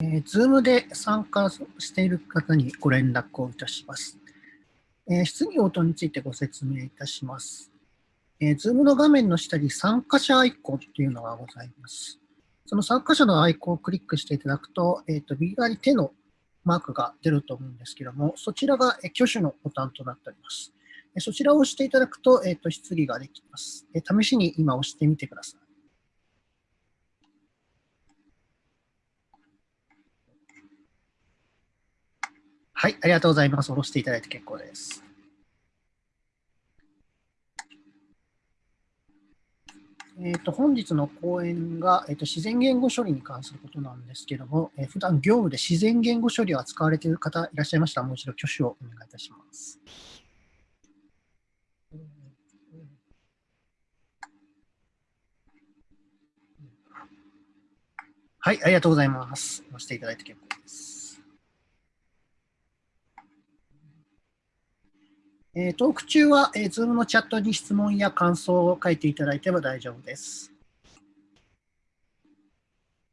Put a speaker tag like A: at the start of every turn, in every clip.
A: えー、Zoom で参加している方にご連絡をいたします。えー、質疑応答についてご説明いたします。えー、Zoom の画面の下に参加者アイコンというのがございます。その参加者のアイコンをクリックしていただくと、えーと、右側に手のマークが出ると思うんですけども、そちらが挙手のボタンとなっております。そちらを押していただくと、えーと、質疑ができます。試しに今押してみてください。はい、ありがとうございます。下ろしていただいて結構です。えーと、本日の講演が、えーと、自然言語処理に関することなんですけども、えー、普段業務で自然言語処理を扱われている方いらっしゃいましたら、もう一度挙手をお願いいたします。はい、ありがとうございます。押していただいて結構です。えー、トーク中は、えー、Zoom のチャットに質問や感想を書いていただいても大丈夫です。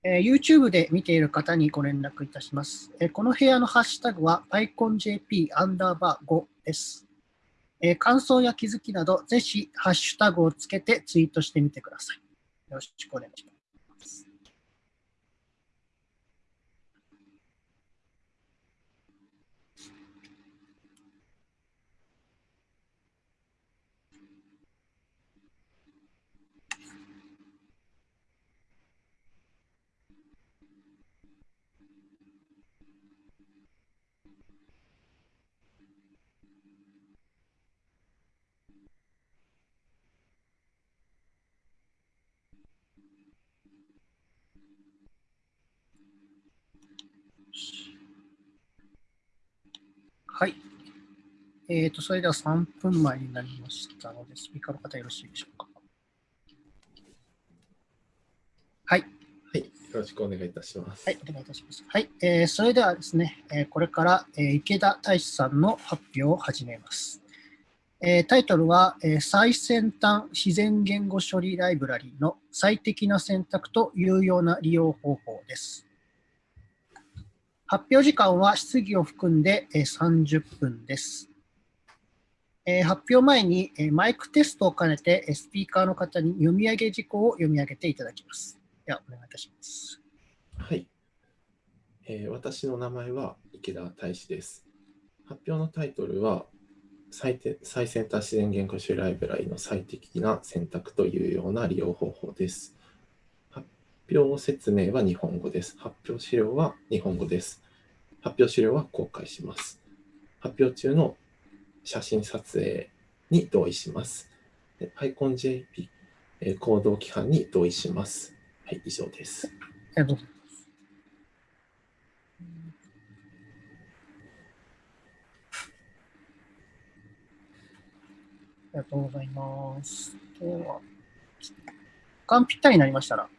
A: えー、YouTube で見ている方にご連絡いたします。えー、この部屋のハッシュタグは PyConJP アンダーバー5です。えー、感想や気づきなど、ぜひハッシュタグをつけてツイートしてみてください。よろしくお願いします。はい。えっ、ー、と、それでは3分前になりましたので、スピーカーの方よろしいでしょうか。はい。は
B: い。よろしくお願いいたします。
A: はい、お願いいたします。はい。えー、それではですね、えー、これから、えー、池田大志さんの発表を始めます。えー、タイトルは、えー、最先端自然言語処理ライブラリの最適な選択と有用な利用方法です。発表時間は質疑を含んで30分です。発表前にマイクテストを兼ねてスピーカーの方に読み上げ事項を読み上げていただきます。では、お願いいたします。
B: はい。えー、私の名前は池田大志です。発表のタイトルは最最先端自然言語種ライブラリの最適な選択というような利用方法です。発表説明は日本語です。発表資料は日本語です。発表資料は公開します。発表中の写真撮影に同意します。PyConJP、えー、行動規範に同意します。はい、以上です。
A: ありがとうございます。ありがとうございます。では、時間ぴったりになりましたら、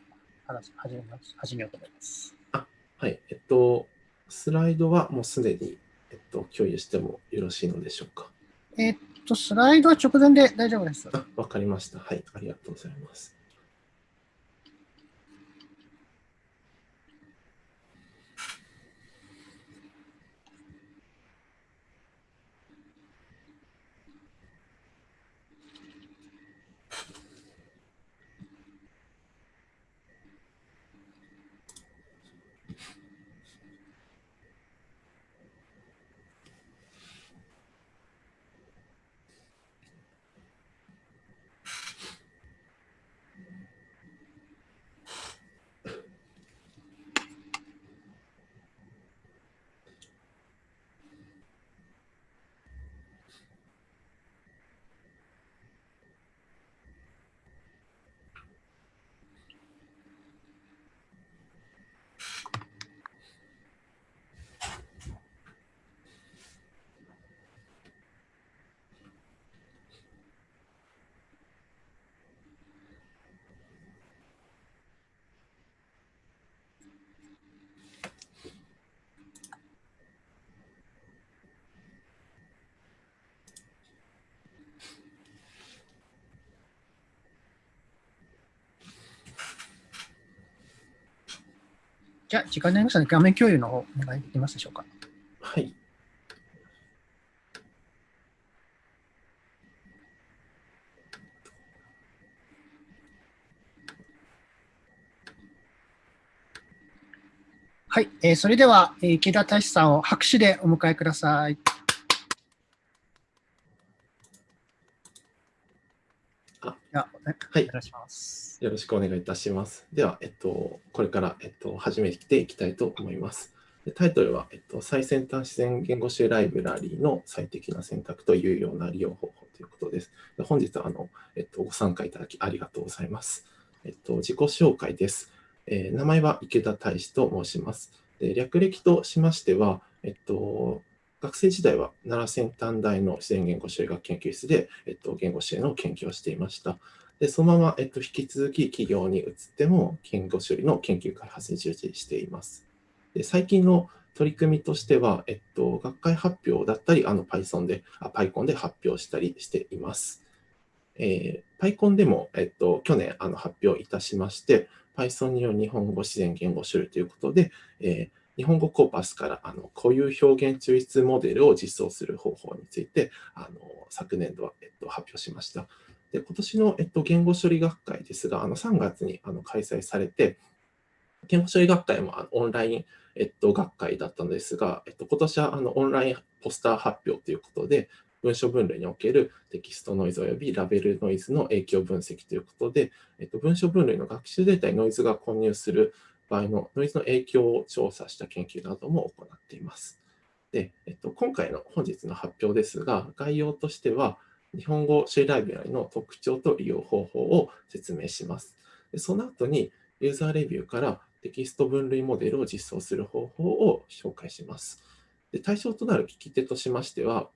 A: 話始めます始めようと思います。
B: あ、はい。えっと、スライドはもうすでに、えっと、共有してもよろしいのでしょうか？
A: えっと、スライドは直前で大丈夫です。
B: わかりました。はい。ありがとうございます。
A: じゃあ、時間になりましたので、画面共有の方、お願いできますでしょうか？
B: はい。
A: はい、えー、それでは、えー、池田大志さんを拍手でお迎えください。
B: あ
A: はい、お願いします。
B: よろしくお願いいたします。では、えっと、これから、えっと、始めていきたいと思います。タイトルは、えっと、最先端自然言語集ライブラリーの最適な選択というような利用方法ということです。で本日はあの、えっと、ご参加いただきありがとうございます。えっと、自己紹介です。えー、名前は池田大志と申します。で略歴としましては、えっと、学生時代は奈良先端大の自然言語修学研究室で、えっと、言語支援の研究をしていました。でそのまま、えっと、引き続き企業に移っても言語処理の研究開発に従事しています。で最近の取り組みとしては、えっと、学会発表だったり、あの Python で、あ PyCon で発表したりしています。えー、PyCon でも、えっと、去年あの発表いたしまして、Python による日本語自然言語処理ということで、えー、日本語コーパスからあの固有表現抽出モデルを実装する方法について、あの昨年度は、えっと、発表しました。で今年の、えっと、言語処理学会ですが、あの3月にあの開催されて、言語処理学会もあのオンライン、えっと、学会だったのですが、えっと、今年はあのオンラインポスター発表ということで、文書分類におけるテキストノイズ及びラベルノイズの影響分析ということで、えっと、文書分類の学習データにノイズが混入する場合のノイズの影響を調査した研究なども行っています。で、えっと、今回の本日の発表ですが、概要としては、日本語シェライブラリの特徴と利用方法を説明します。でその後に、ユーザーレビューからテキスト分類モデルを実装する方法を紹介します。で対象となる聞き手としましては、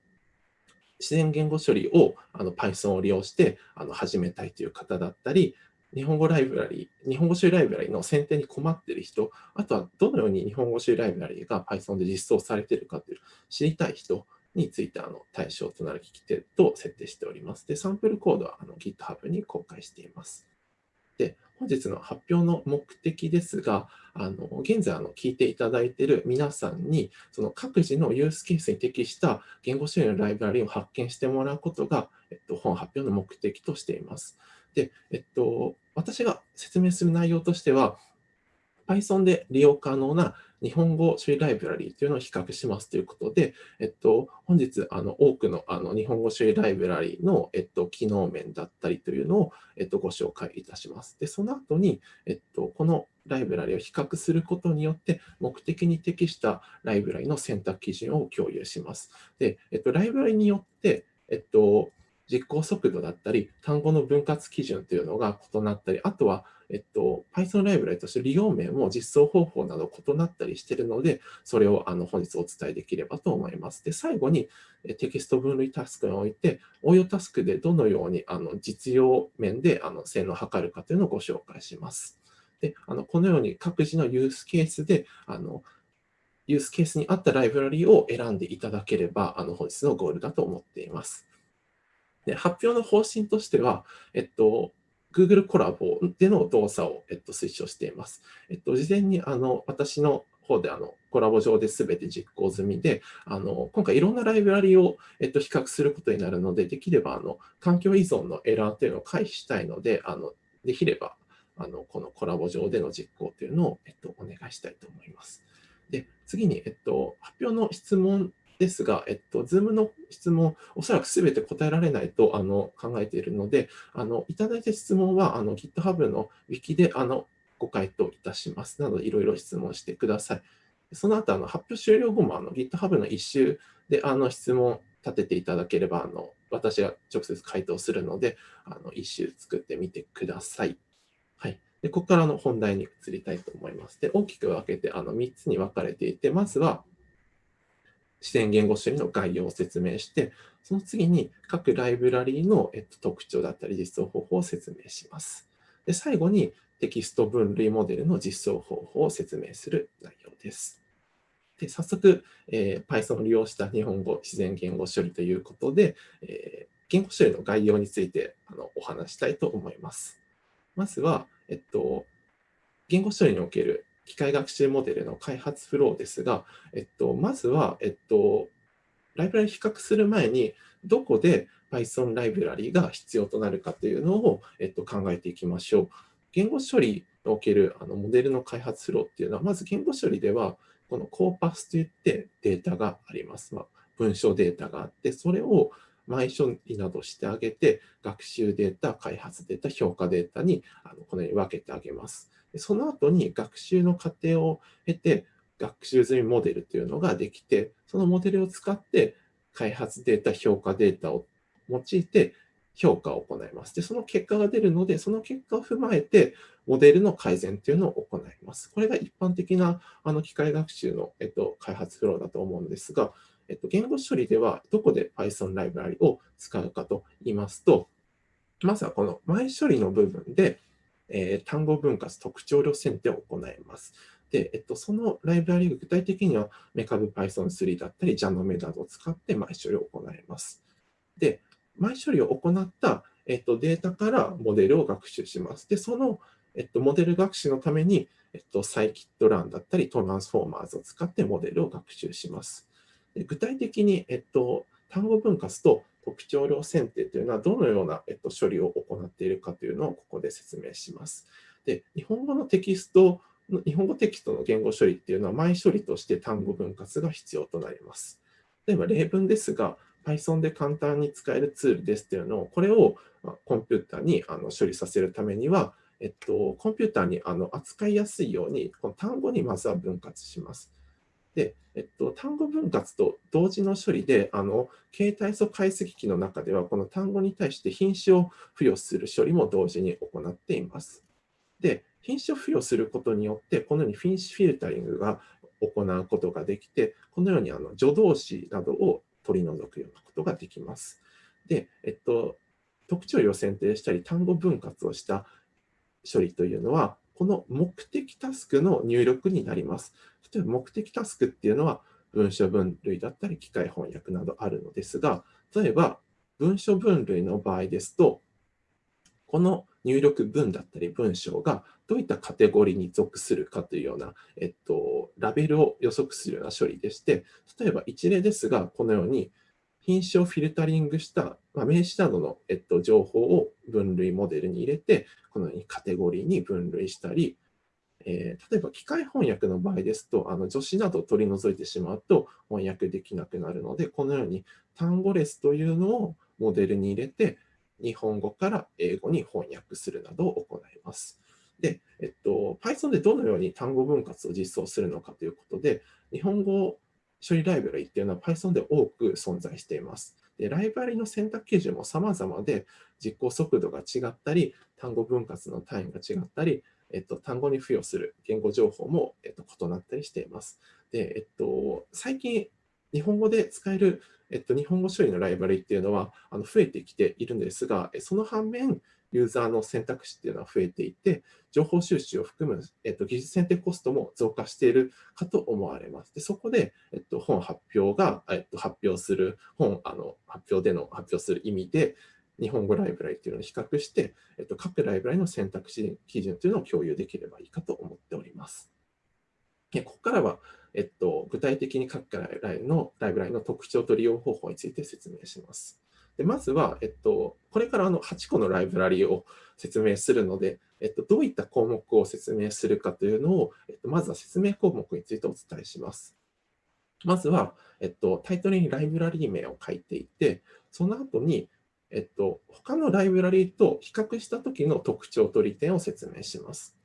B: 自然言語処理をあの Python を利用してあの始めたいという方だったり、日本語ライブラリ日本語処理ライブラリの選定に困っている人、あとはどのように日本語処理ライブラリが Python で実装されているかという知りたい人についてあの対象となる聞き手と設定しております。で、サンプルコードはあの GitHub に公開しています。で、本日の発表の目的ですが、あの現在あの聞いていただいている皆さんに、その各自のユースケースに適した言語処理のライブラリを発見してもらうことが、えっと、本発表の目的としています。で、えっと、私が説明する内容としては、Python で利用可能な日本語処理ライブラリーというのを比較しますということで、えっと、本日あの多くのあの日本語処理ライブラリーの、えっと、機能面だったりというのを、えっと、ご紹介いたします。で、その後に、えっと、このライブラリを比較することによって目的に適したライブラリの選択基準を共有します。で、えっと、ライブラリによって、えっと、実行速度だったり、単語の分割基準というのが異なったり、あとは、えっと、Python ライブラリとして利用面も実装方法など異なったりしているので、それをあの本日お伝えできればと思います。で、最後にテキスト分類タスクにおいて、応用タスクでどのようにあの実用面であの性能を測るかというのをご紹介します。で、あのこのように各自のユースケースで、あのユースケースに合ったライブラリを選んでいただければ、あの本日のゴールだと思っています。で発表の方針としては、えっと、Google コラボでの動作を、えっと、推奨しています。えっと、事前にあの私の方であのコラボ上で全て実行済みで、あの今回いろんなライブラリを、えっと、比較することになるので、できればあの環境依存のエラーというのを回避したいので、あのできればあのこのコラボ上での実行というのを、えっと、お願いしたいと思います。で次に、えっと、発表の質問ですが、えっと、Zoom の質問、おそらくすべて答えられないとあの考えているので、あのいただいた質問はあの GitHub の Wiki であのご回答いたします。なので、いろいろ質問してください。その後、あの発表終了後もあの GitHub の一周であの質問立てていただければ、あの私が直接回答するので、あの一周作ってみてください。はい。でここからの本題に移りたいと思います。で大きく分けてあの3つに分かれていて、まずは、自然言語処理の概要を説明して、その次に各ライブラリーの、えっと、特徴だったり実装方法を説明します。で最後にテキスト分類モデルの実装方法を説明する内容です。で早速、えー、Python を利用した日本語自然言語処理ということで、えー、言語処理の概要についてあのお話したいと思います。まずは、えっと、言語処理における機械学習モデルの開発フローですが、えっと、まずは、えっと、ライブラリ比較する前に、どこで Python ライブラリが必要となるかというのを、えっと、考えていきましょう。言語処理におけるあのモデルの開発フローっていうのは、まず言語処理では、このコーパスといってデータがあります。まあ、文章データがあって、それを前処理などしてあげて、学習データ、開発データ、評価データにあのこのように分けてあげます。その後に学習の過程を経て、学習済みモデルというのができて、そのモデルを使って開発データ、評価データを用いて評価を行います。で、その結果が出るので、その結果を踏まえて、モデルの改善というのを行います。これが一般的なあの機械学習の、えっと、開発フローだと思うんですが、えっと、言語処理ではどこで Python ライブラリを使うかと言いますと、まずはこの前処理の部分で、えー、単語分割特徴量選定を行います。で、えっと、そのライブラリが具体的にはメカブ Python3 だったり JANOME などを使って前処理を行います。で、前処理を行った、えっと、データからモデルを学習します。で、その、えっと、モデル学習のために、えっと、サイキットランだったりトランスフォーマーズを使ってモデルを学習します。で具体的に、えっと、単語分割と特徴量選定というのはどのような、えっと、処理を行っているかというのをここで説明します。で日本語のテキスト日本語テキストの言語処理っていうのは前処理として単語分割が必要となります。例えば例文ですが、Python で簡単に使えるツールですというのを、これをコンピューターにあの処理させるためには、えっと、コンピューターにあの扱いやすいように、この単語にまずは分割します。で、えっと、単語分割と同時の処理で、あの携帯素解析機の中では、この単語に対して品種を付与する処理も同時に行っています。で、品種を付与することによって、このように品種フィルタリングが行うことができて、このようにあの助動詞などを取り除くようなことができます。で、えっと、特徴を選定したり、単語分割をした処理というのは、この目的タスクの入力になります。例えば目的タスクっていうのは文書分類だったり機械翻訳などあるのですが、例えば文書分類の場合ですと、この入力文だったり文章がどういったカテゴリーに属するかというような、えっと、ラベルを予測するような処理でして、例えば一例ですが、このように品種をフィルタリングした、まあ、名詞などの、えっと、情報を分類モデルに入れて、このようにカテゴリーに分類したり、えー、例えば機械翻訳の場合ですと、あの助詞などを取り除いてしまうと翻訳できなくなるので、このように単語レスというのをモデルに入れて、日本語から英語に翻訳するなどを行います。で、えっと、Python でどのように単語分割を実装するのかということで、日本語処理ライブラリっていうのは Python で多く存在しています。でライブラリの選択基準も様々で、実行速度が違ったり、単語分割の単位が違ったり、えっと、単語に付与する言語情報も、えっと、異なったりしています。で、えっと、最近、日本語で使える、えっと、日本語処理のライブラリっていうのはあの増えてきているんですが、その反面、ユーザーの選択肢っていうのは増えていて、情報収集を含む、えっと、技術選定コストも増加しているかと思われます。でそこで、えっと、本発表が、えっと、発表する、本あの発表での発表する意味で、日本語ライブラリっていうのを比較して、えっと、各ライブラリの選択肢基準というのを共有できればいいかと思っております。でここからは、えっと、具体的に各ライブラリのライブラリの特徴と利用方法について説明します。でまずは、えっと、これからあの8個のライブラリを説明するので、えっと、どういった項目を説明するかというのを、えっと、まずは説明項目についてお伝えします。まずは、えっと、タイトルにライブラリ名を書いていて、その後に、えっと、他のライブラリと比較したときの特徴と利点を説明します。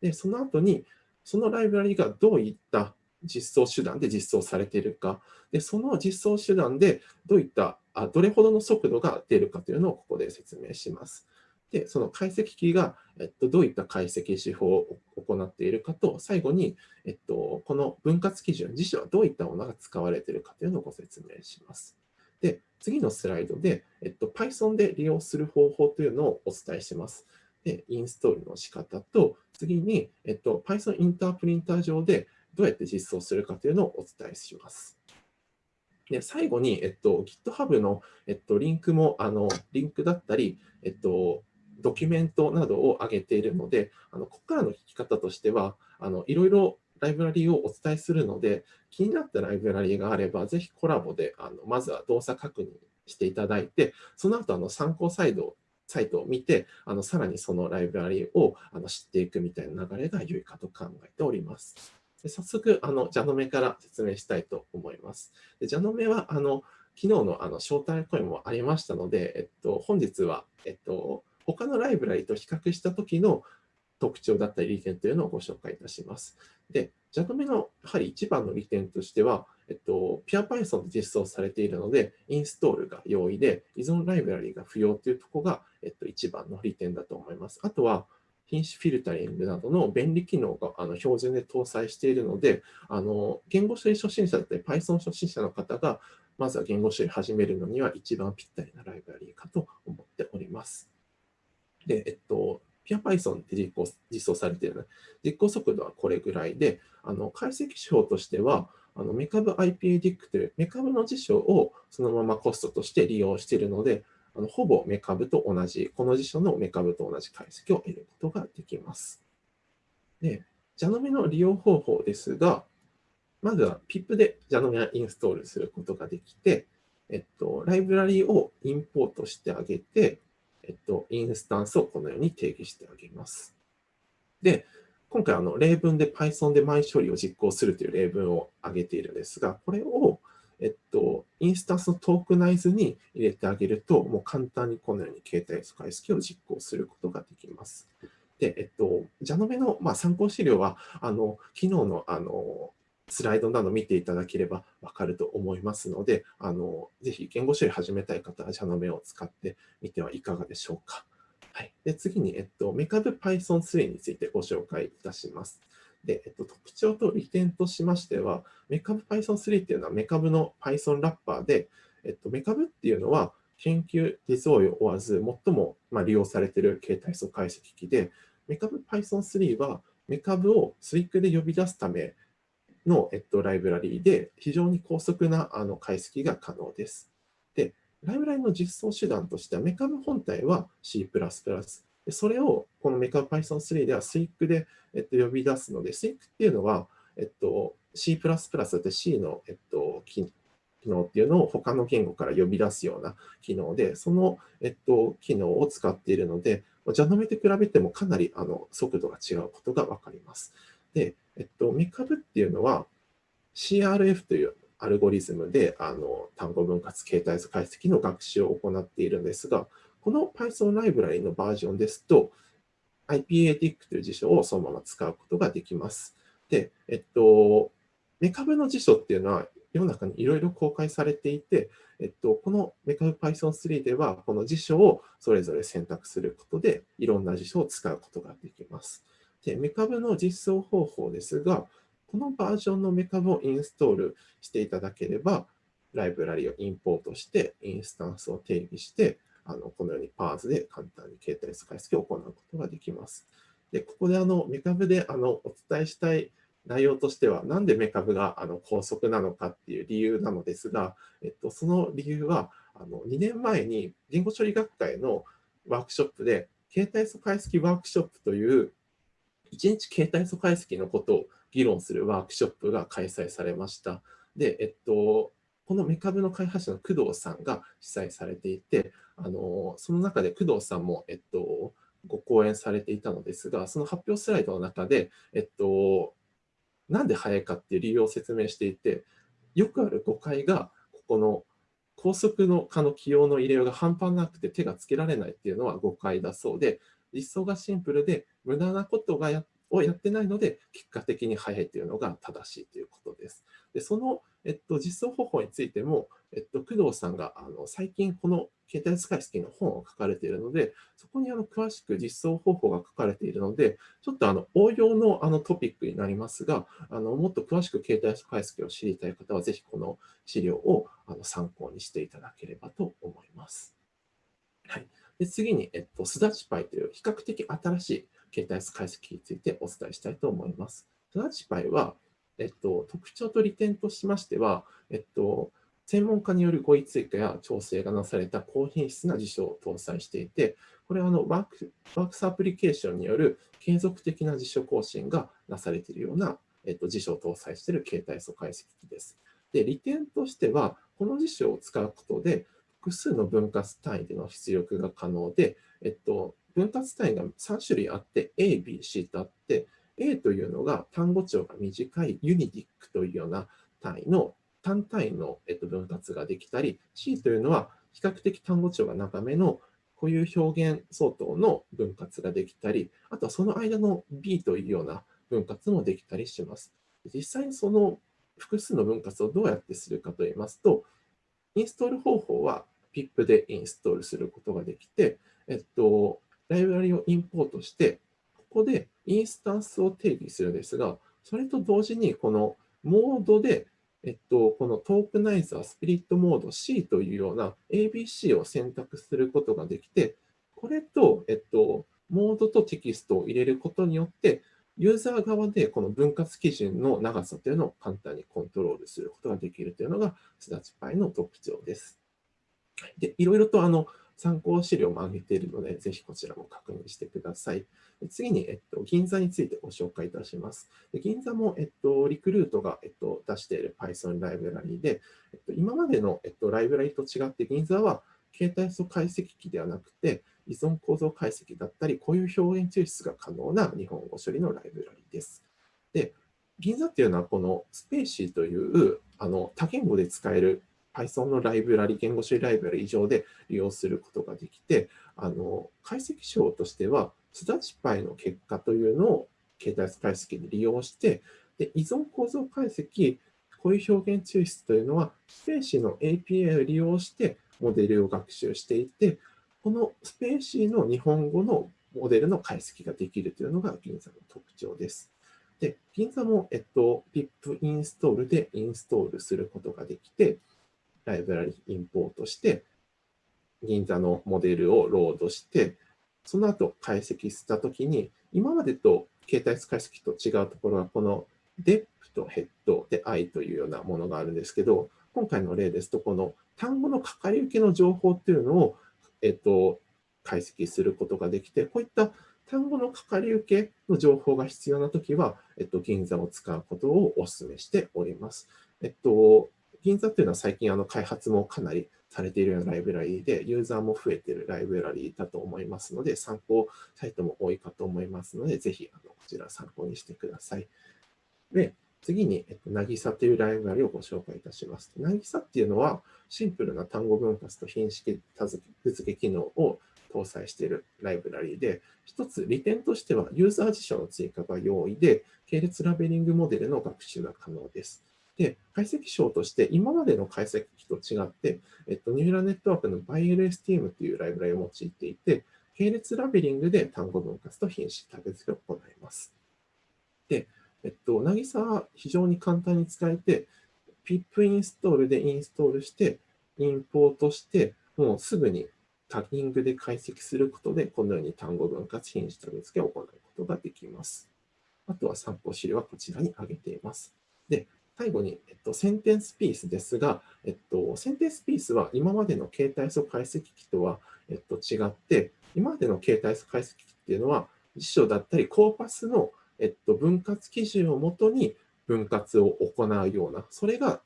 B: で、その後に、そのライブラリがどういった実装手段で実装されているか、でその実装手段でどういったあ、どれほどの速度が出るかというのをここで説明します。で、その解析機が、えっと、どういった解析手法を行っているかと、最後に、えっと、この分割基準自身はどういったものが使われているかというのをご説明します。で、次のスライドで、えっと、Python で利用する方法というのをお伝えします。で、インストールの仕方と、次に、えっと、Python インタープリンター上でどうやって実装するかというのをお伝えします。で最後に、えっと、GitHub の、えっと、リンクも、あの、リンクだったり、えっと、ドキュメントなどを上げているので、あのここからの聞き方としては、あのいろいろライブラリをお伝えするので、気になったライブラリがあれば、ぜひコラボであのまずは動作確認していただいて、その後あの参考サイドサイトを見て、あのさらにそのライブラリをあの知っていくみたいな流れが良いかと考えております。で早速、あの、ジャノメから説明したいと思います。でジャノメは、あの、昨日のあの招待声もありましたので、えっと、本日は、えっと、他のライブラリと比較した時の特徴だったり利点というのをご紹介いたします。で、ジャノメのやはり一番の利点としては、えっと、PurePython で実装されているので、インストールが容易で、依存ライブラリが不要というところが、えっと、一番の利点だと思います。あとは、品種フィルタリングなどの便利機能があの標準で搭載しているので、あの言語処理初心者だったり Python 初心者の方が、まずは言語処理始めるのには一番ぴったりなライブラリーかと思っております。で、えっと、PurePython で実行実装されてるので、実行速度はこれぐらいで、あの解析手法としては、あのメカブ IPADIC というメカブの辞書をそのままコストとして利用しているので、あのほぼメカブと同じ、この辞書のメカブと同じ解析を得ることができます。で、ジャノメの利用方法ですが、まずは PIP でジャノメをインストールすることができて、えっと、ライブラリをインポートしてあげて、えっと、インスタンスをこのように定義してあげます。で、今回あの例文で Python で前処理を実行するという例文を挙げているんですが、これを、えっと、インスタンスのトークナイズに入れてあげると、もう簡単にこのように携帯素解析を実行することができます。で、えっと、ジャノメの、まあ、参考資料は、あの、昨日の、あの、スライドなど見ていただければわかると思いますので、あのぜひ言語処理始めたい方は、ジャノメを使ってみてはいかがでしょうか。はい、で次に、えっと、メカブ Python3 についてご紹介いたします。で、えっと、特徴と利点としましては、メカブ Python3 っていうのはメカブの Python ラッパーで、えっと、メカブっていうのは研究ディゾーイを追わず最も、まあ、利用されている形態素解析機で、メカブ Python3 はメカブをスイックで呼び出すための、えっと、ライブラリーで非常に高速なあの解析が可能です。で、ライブラリーの実装手段としては、メカブ本体は C++。でそれをこのメカブ Python3 では SWIC で、えっと、呼び出すので、SWIC っていうのは、えっと、C++ だって C の、えっと、機能っていうのを他の言語から呼び出すような機能で、その、えっと、機能を使っているので、ジャノメと比べてもかなりあの速度が違うことがわかります。で、えっと、メカブっていうのは CRF というアルゴリズムであの単語分割形態図解析の学習を行っているんですが、この Python ライブラリのバージョンですと、IPATIC という辞書をそのまま使うことができます。で、えっと、メカブの辞書っていうのは世の中にいろいろ公開されていて、えっと、このメカブ Python3 では、この辞書をそれぞれ選択することで、いろんな辞書を使うことができます。で、メカブの実装方法ですが、このバージョンのメカブをインストールしていただければ、ライブラリをインポートして、インスタンスを定義して、あのこのようにパーズで簡単に携帯使い付けを行うことができます。で、ここであのメカブであのお伝えしたい内容としては、なんでメカブがあの高速なのかっていう理由なのですが、えっと、その理由はあの2年前に言語処理学会のワークショップで、携帯素解析ワークショップという1日携帯素解析のことを議論するワークショップが開催されました。で、えっと、このメカブの開発者の工藤さんが主催されていて、あのその中で工藤さんも、えっと、ご講演されていたのですが、その発表スライドの中で、えっと、なんで早いかっていう理由を説明していて、よくある誤解が、ここの高速の化の起用の入れようが半端なくて手がつけられないっていうのは誤解だそうで、実装がシンプルで無駄なことがやをやってないので、結果的に早いというのが正しいということです。でその、えっと、実装方法についても、えっと、工藤さんがあの最近この携帯使い式の本を書かれているので、そこにあの詳しく実装方法が書かれているので、ちょっとあの応用のあのトピックになりますが、あのもっと詳しく携帯使い式を知りたい方は、ぜひこの資料をあの参考にしていただければと思います。はいで次に、えっと、スダチパイという比較的新しい携帯解析についてお伝えしたいと思います。スダチパイは、えっと、特徴と利点としましては、えっと、専門家による語彙追加や調整がなされた高品質な辞書を搭載していて、これはあのワークワークスアプリケーションによる継続的な辞書更新がなされているような、えっと、辞書を搭載している携帯素解析機です。で、利点としては、この辞書を使うことで、複数の分割単位での出力が可能で、えっと、分割単位が3種類あって、A、B、C とあって、A というのが単語帳が短いユニディックというような単位の単単位の分割ができたり、C というのは比較的単語帳が長めの固有表現相当の分割ができたり、あとはその間の B というような分割もできたりします。実際にその複数の分割をどうやってするかといいますと、インストール方法は PIP でインストールすることができて、えっと、ライブラリをインポートして、ここでインスタンスを定義するんですが、それと同時にこのモードで、えっと、このトークナイザースピリットモード C というような ABC を選択することができて、これと、えっと、モードとテキストを入れることによって、ユーザー側でこの分割基準の長さというのを簡単にコントロールすることができるというのが、すだちパイの特徴です。で、いろいろとあの参考資料も上げているので、ぜひこちらも確認してください。次に、えっと、銀座についてご紹介いたします。で銀座も、えっと、リクルートが、えっと、出している Python ライブラリで、えっと、今までの、えっと、ライブラリと違って、銀座は携帯素解析機ではなくて、依存構造解析だったり、こういう表現抽出が可能な日本語処理のライブラリです。で、銀座っていうのは、このスペーシーというあの多言語で使える Python のライブラリ、言語処理ライブラリ以上で利用することができて、あの解析手法としては、すだちパイの結果というのを携帯解析で利用して、で依存構造解析、こういう表現抽出というのは、 spaCy の API を利用してモデルを学習していて、この spaCy の日本語のモデルの解析ができるというのが GiNZA の特徴です。で、 GiNZA も、えっと、pip インストールでインストールすることができて、ライブラリインポートして、 GiNZA のモデルをロードして、その後解析したときに、今までと形態解析と違うところは、この dep と head で i というようなものがあるんですけど、今回の例ですと、この単語のかかり受けの情報っていうのを、えっと、解析することができて、こういった単語のかかり受けの情報が必要なときは、えっと、銀座を使うことをお勧めしております。えっと、銀座っていうのは最近あの開発もかなりされているようなライブラリーで、ユーザーも増えているライブラリーだと思いますので、参考サイトも多いかと思いますので、ぜひあのこちら参考にしてください。で、次に、えっと、なぎさというライブラリをご紹介いたします。なぎさっていうのは、シンプルな単語分割と品式付け機能を搭載しているライブラリで、一つ利点としては、ユーザー辞書の追加が容易で、系列ラベリングモデルの学習が可能です。で、解析章として今までの解析機と違って、えっと、ニューラルネットワークの ByLSTM というライブラリを用いていて、系列ラベリングで単語分割と品詞タグ付けを行います。で、えっと、なぎさは非常に簡単に使えて、pip インストールでインストールして、インポートして、もうすぐにタギングで解析することで、このように単語分割品詞タグ付けを行うことができます。あとは参考資料はこちらに挙げています。で、最後に、えっと、センテンスピースですが、えっと、センテンスピースは今までの携帯素解析機とは、えっと、違って、今までの携帯素解析機っていうのは、辞書だったりコーパスの、えっと、分割基準をもとに分割を行うような、それが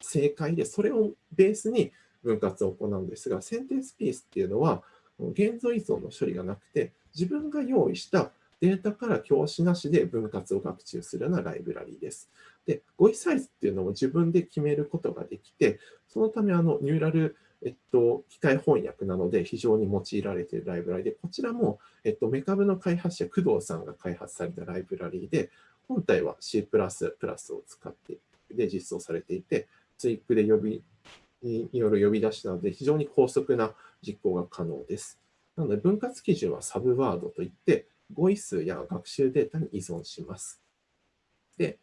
B: 正解で、それをベースに分割を行うんですが、センテンスピースっていうのは、現像依存の処理がなくて、自分が用意したデータから教師なしで分割を学習するようなライブラリーです。で、語彙サイズっていうのを自分で決めることができて、そのためあのニューラル、えっと、機械翻訳なので非常に用いられているライブラリで、こちらも、えっと、メカブの開発者、工藤さんが開発されたライブラリで、本体は C++ を使ってで実装されていて、ツイックで呼びによる呼び出しなので、非常に高速な実行が可能です。なので、分割基準はサブワードといって、語彙数や学習データに依存します。で、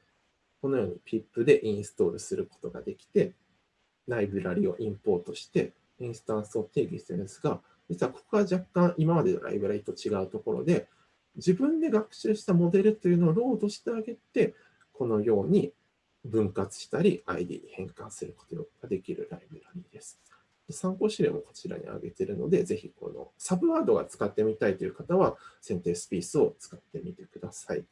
B: このように pip でインストールすることができて、ライブラリをインポートして、インスタンスを定義してるんですが、実はここが若干今までのライブラリと違うところで、自分で学習したモデルというのをロードしてあげて、このように分割したり ID に変換することができるライブラリです。参考資料もこちらに挙げているので、ぜひこのサブワードが使ってみたいという方は、SentencePiece を使ってみてください。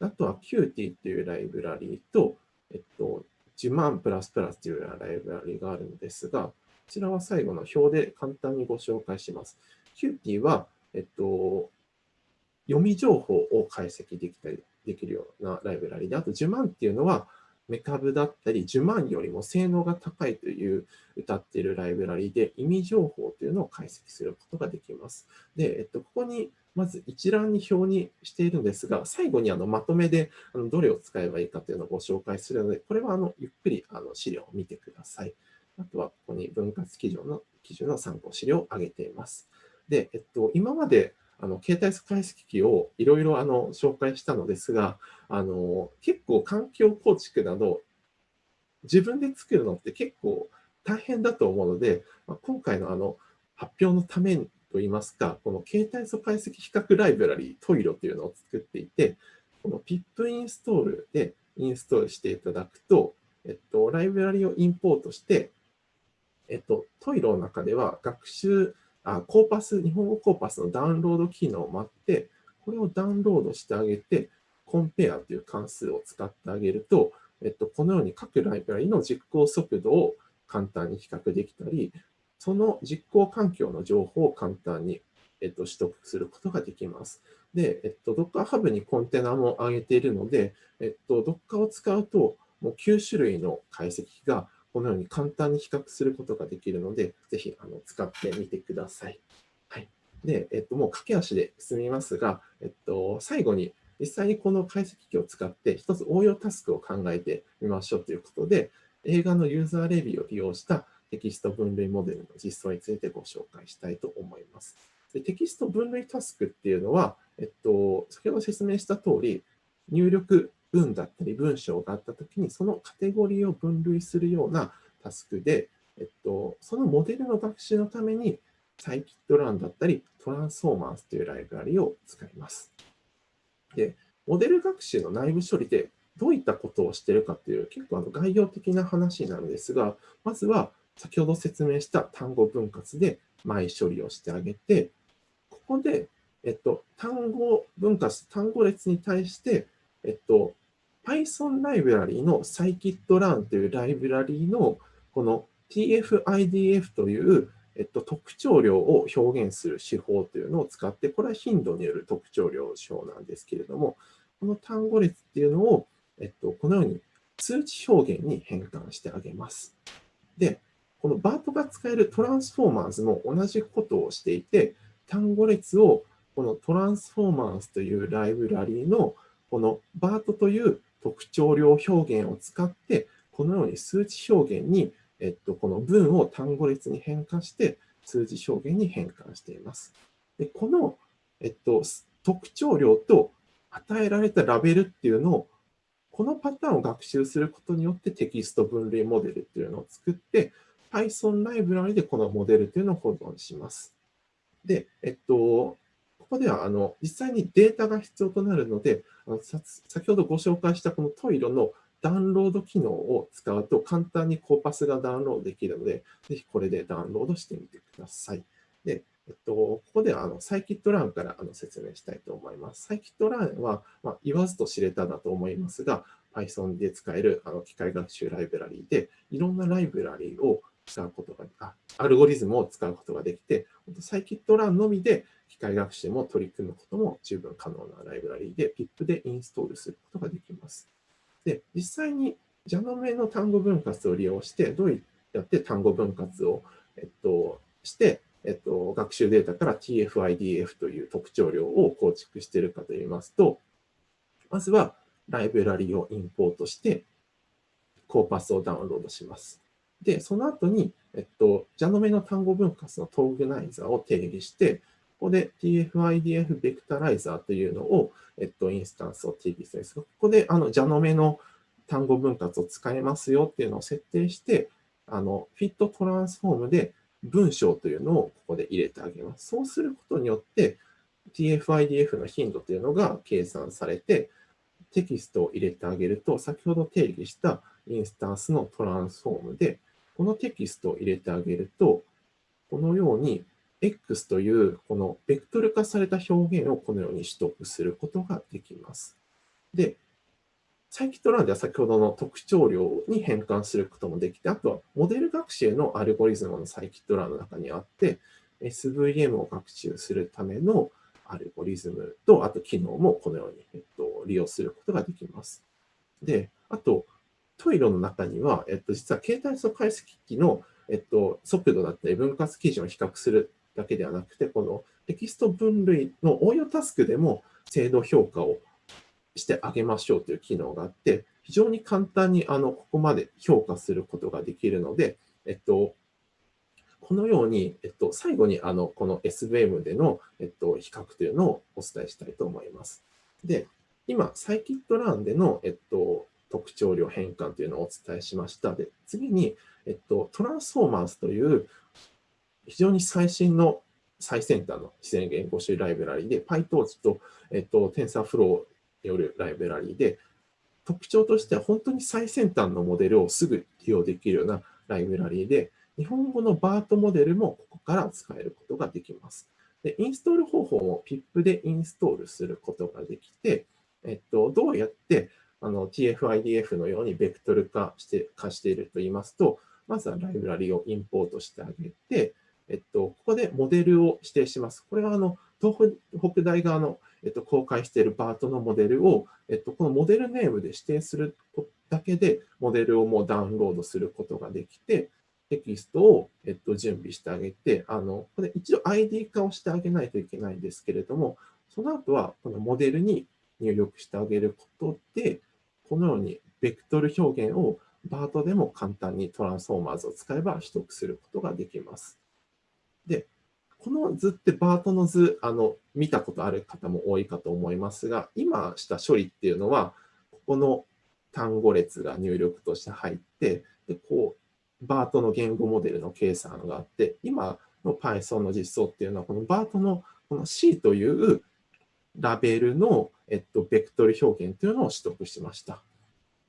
B: あとは KyTea っていうライブラリと、えっと、10万プラスプラスというようなライブラリがあるんですが、こちらは最後の表で簡単にご紹介します。 KyTea は、えっと、読み情報を解析できたりできるようなライブラリで、あと JUMAN っていうのは、 MeCab だったり、 JUMAN よりも性能が高いという謳っているライブラリで、意味情報というのを解析することができます。で、えっと、ここにまず一覧に表にしているんですが、最後にあのまとめであのどれを使えばいいかというのをご紹介するので、これはあのゆっくりあの資料を見てください。あとはここに分割基準の基準の参考資料を挙げています。で、えっと、今まであの携帯解析機をいろいろ紹介したのですが、あの結構環境構築など、自分で作るのって結構大変だと思うので、まあ、今回のあの発表のためにといいますか、この携帯素解析比較ライブラリートイロというのを作っていて、この pip インストールでインストールしていただくと、えっと、ライブラリをインポートして、えっと、トイロの中では学習あコーパス、日本語コーパスのダウンロード機能を待って、これをダウンロードしてあげて、コンペアという関数を使ってあげると、えっと、このように各ライブラリの実行速度を簡単に比較できたり、その実行環境の情報を簡単に、えっと、取得することができます。で、えっと、Docker Hub にコンテナも上げているので、えっと、Docker を使うと、もう9種類の解析がこのように簡単に比較することができるので、ぜひあの使ってみてください。はい。で、えっと、もう駆け足で進みますが、えっと、最後に実際にこの解析機を使って一つ応用タスクを考えてみましょうということで、映画のユーザーレビューを利用したテキスト分類モデルの実装についてご紹介したいと思います。でテキスト分類タスクっていうのは、えっと、先ほど説明した通り、入力文だったり文章があったときに、そのカテゴリーを分類するようなタスクで、えっと、そのモデルの学習のために、サイキットランだったり、トランスフォーマーズというライブラリを使います。で、モデル学習の内部処理でどういったことをしているかという結構あの概要的な話なんですが、まずは先ほど説明した単語分割で前処理をしてあげて、ここで、えっと、単語分割、単語列に対して、えっと、Python ライブラリの scikit-learn というライブラリのこの TF-IDF という、えっと、特徴量を表現する手法というのを使って、これは頻度による特徴量手法なんですけれども、この単語列っていうのを、えっと、このように数値表現に変換してあげます。で、このバートが使えるトランスフォーマーズも同じことをしていて、単語列をこのトランスフォーマーズというライブラリのこのバートという特徴量表現を使って、このように数値表現に、えっと、この文を単語列に変換して、数字表現に変換しています。でこの、えっと、特徴量と与えられたラベルっていうのを、このパターンを学習することによってテキスト分類モデルっていうのを作って、Python ライブラリでこのモデルっていうのを保存します。で、えっと、ここではあの実際にデータが必要となるので、あの先ほどご紹介したこのトイロのダウンロード機能を使うと簡単にコーパスがダウンロードできるので、ぜひこれでダウンロードしてみてください。で、えっと、ここではあのサイキットランからあの説明したいと思います。サイキットランは、まあ、言わずと知れただと思いますが、Python で使えるあの機械学習ライブラリーで、いろんなライブラリーを使うことが、あアルゴリズムを使うことができて、サイキットランのみで機械学習も取り組むことも十分可能なライブラリーで PIP でインストールすることができます。で、実際に JANOME の単語分割を利用して、どうやって単語分割を、えっと、して、えっと、学習データから TF-IDF という特徴量を構築しているかといいますと、まずはライブラリをインポートして、コーパスをダウンロードします。で、その後に、えっと、ジャノメの単語分割のトーグナイザーを定義して、ここで TF-IDF ベクタライザーというのを、えっと、インスタンスを定義するんですが、ここであのジャノメの単語分割を使えますよっていうのを設定して、あの、フィットトランスフォームで文章というのをここで入れてあげます。そうすることによって、TF-IDF の頻度というのが計算されて、テキストを入れてあげると、先ほど定義したインスタンスのトランスフォームで、このテキストを入れてあげると、このように X というこのベクトル化された表現をこのように取得することができます。で、サイキットランでは先ほどの特徴量に変換することもできて、あとはモデル学習のアルゴリズムのサイキットランの中にあって、SVM を学習するためのアルゴリズムと、あと機能もこのように、えっと、利用することができます。で、あと、トイロの中には、えっと、実は携帯素解析機の、えっと、速度だったり分割基準を比較するだけではなくて、このテキスト分類の応用タスクでも精度評価をしてあげましょうという機能があって、非常に簡単にあのここまで評価することができるので、えっと、このように、えっと、最後にあのこの SVM での、えっと、比較というのをお伝えしたいと思います。で、今、サイキットランでの、えっと、特徴量変換というのをお伝えしました。で、次に、えっと、トランスフォーマーズという非常に最新の最先端の自然言語種ライブラリで PyTorch と、えっと、TensorFlow によるライブラリで特徴としては本当に最先端のモデルをすぐ利用できるようなライブラリで日本語の BART モデルもここから使えることができます。でインストール方法も PIP でインストールすることができて、えっと、どうやってあの TF-IDF のようにベクトル化して化していると言いますと、まずはライブラリをインポートしてあげて、えっと、ここでモデルを指定します。これはあの東北大側の、えっと、公開している BART のモデルを、えっと、このモデルネームで指定するだけで、モデルをもうダウンロードすることができて、テキストを、えっと、準備してあげて、あの、これ一度 ID 化をしてあげないといけないんですけれども、その後はこのモデルに入力してあげることで、このようにベクトル表現を BART でも簡単にトランスフォーマーズを使えば取得することができます。で、この図ってバートの図、あの、見たことある方も多いかと思いますが、今した処理っていうのは、ここの単語列が入力として入って、で、こう、バートの言語モデルの計算があって、今の Python の実装っていうのは、このバートのこの C というラベルの、えっと、ベクトル表現というのを取得しました。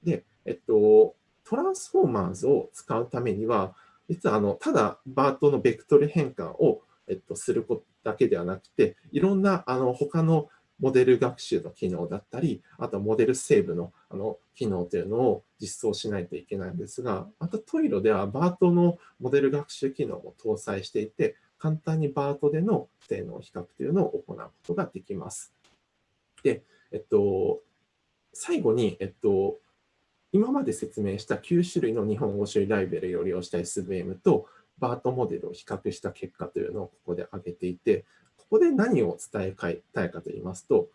B: で、えっと、トランスフォーマーズを使うためには、実はあのただバートのベクトル変換を、えっと、することだけではなくて、いろんなあの他のモデル学習の機能だったり、あとモデルセーブのあの機能というのを実装しないといけないんですが、あとトイロではバートのモデル学習機能も搭載していて、簡単にバートでの性能比較というのを行うことができます。で、えっと、最後に、えっと、今まで説明した9種類の日本語処理ライブラリを利用した SVM と BART モデルを比較した結果というのをここで挙げていて、ここで何を伝えたいかと言いますと、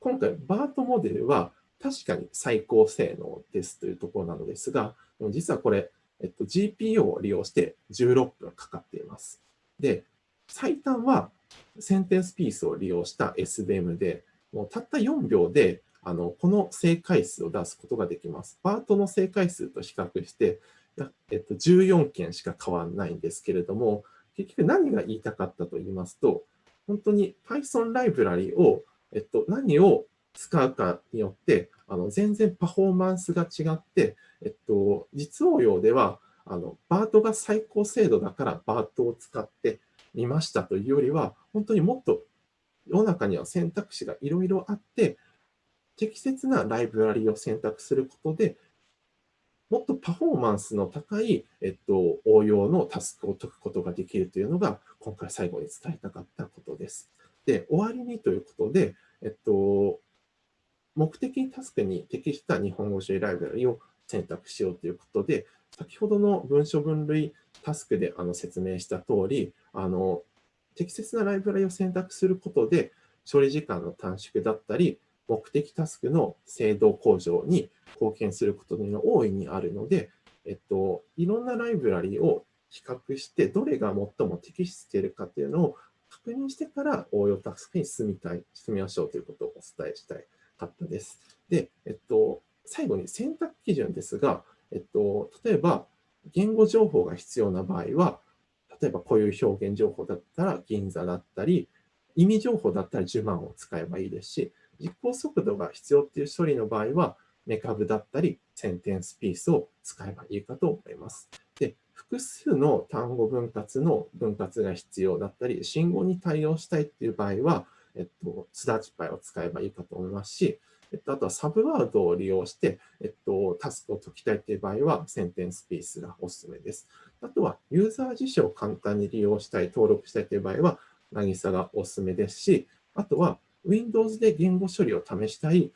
B: 今回 BART モデルは確かに最高性能ですというところなのですが、実はこれ、えっと、GPU を利用して16分かかっています。で、最短はセンテンスピースを利用した SVM で、もうたった4秒であのこの正解数を出すことができます。パートの正解数と比較して、えっと、14件しか変わらないんですけれども、結局何が言いたかったと言いますと、本当に Python ライブラリを、えっと、何を使うかによって、あの全然パフォーマンスが違って、えっと、実応用では、あのバートが最高精度だからバートを使ってみましたというよりは、本当にもっと世の中には選択肢がいろいろあって、適切なライブラリを選択することで、もっとパフォーマンスの高い、えっと、応用のタスクを解くことができるというのが、今回最後に伝えたかったことです。で、終わりにということで、えっと、目的タスクに適した日本語処理ライブラリを選択しようということで、先ほどの文書分類タスクであの説明した通り、あの適切なライブラリを選択することで、処理時間の短縮だったり、目的タスクの精度向上に貢献することが大いにあるので、えっと、いろんなライブラリを比較して、どれが最も適しているかというのを確認してから応用タスクに進みたい、進みましょうということをお伝えしたいかったです。で、えっと、最後に選択基準ですが、えっと、例えば言語情報が必要な場合は、例えばこういう表現情報だったら銀座だったり、意味情報だったら呪文を使えばいいですし、実行速度が必要っていう処理の場合は、メカブだったり、センテンスピースを使えばいいかと思います。で、複数の単語分割の分割が必要だったり、信号に対応したいっていう場合は、えっと、スダチパイを使えばいいかと思いますし、えっと、あとはサブワードを利用して、えっと、タスクを解きたいという場合は、センテンスピースがおすすめです。あとは、ユーザー辞書を簡単に利用したい、登録したいという場合は、渚がおすすめですし、あとは、Windows で言語処理を試したい、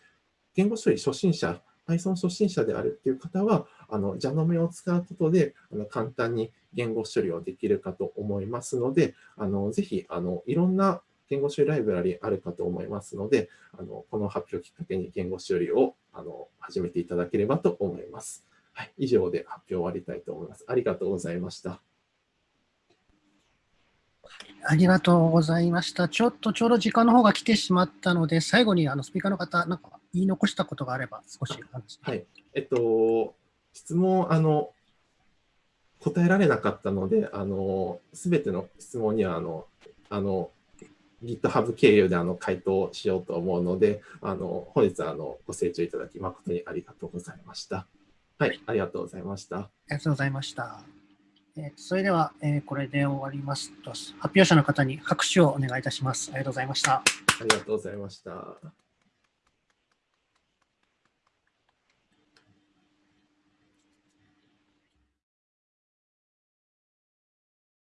B: 言語処理初心者、Python 初心者であるっていう方は、あの、ジャノメを使うことで、あの簡単に言語処理をできるかと思いますので、あのぜひあのいろんな言語処理ライブラリあるかと思いますので、あのこの発表をきっかけに言語処理をあの始めていただければと思います。はい、以上で発表終わりたいと思います。ありがとうございました。
A: ありがとうございました。ちょっとちょうど時間の方が来てしまったので、最後にあのスピーカーの方、なんか言い残したことがあれば少し
B: はい。えっと、質問、あの、答えられなかったので、あの、すべての質問には、あの、あの、GitHub 経由であの回答しようと思うので、あの本日はあのご清聴いただき誠にありがとうございました。はい、ありがとうございました。あ
A: りがとうございました。え、それでは、え、これで終わりますと、発表者の方に拍手をお願いいたします。ありがとうございました。あ
B: りがとうございました。